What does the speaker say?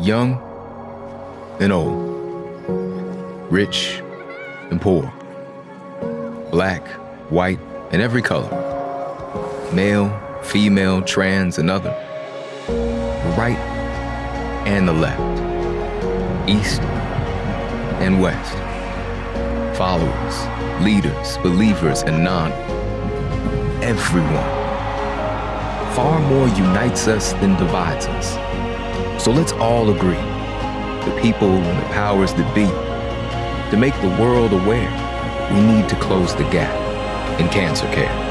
young and old, rich and poor, black, white, and every color, male, female, trans, and other, the right and the left, east and west, followers, leaders, believers, and non, everyone. Far more unites us than divides us. So let's all agree, the people and the powers that be, to make the world aware we need to close the gap in cancer care.